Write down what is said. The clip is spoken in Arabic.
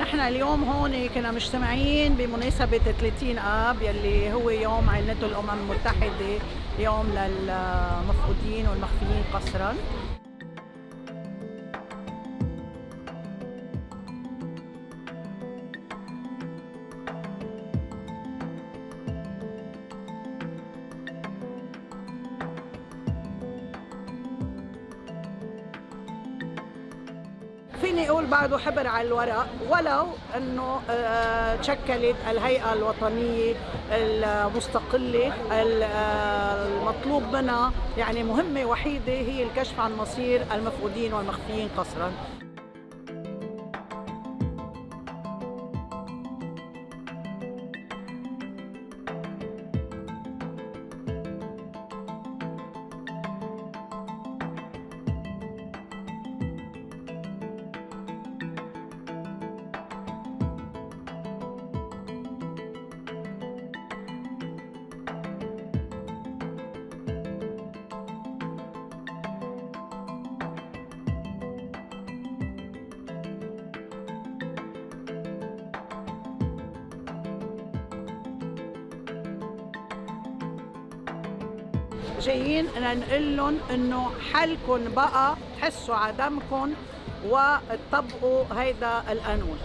نحن اليوم هون كنا مجتمعين بمناسبة 30 آب يلي هو يوم عائلته الأمم المتحدة يوم للمفقودين والمخفيين قسرا فيني أقول بعده حبر على الورق ولو إنه آه، تشكلت الهيئة الوطنية المستقلة آه، المطلوب منها يعني مهمة وحيدة هي الكشف عن مصير المفقودين والمخفيين قسرا جايين نقول لهم إنه حلكم بقى تحسوا على دمكم وتطبقوا هيدا القانون.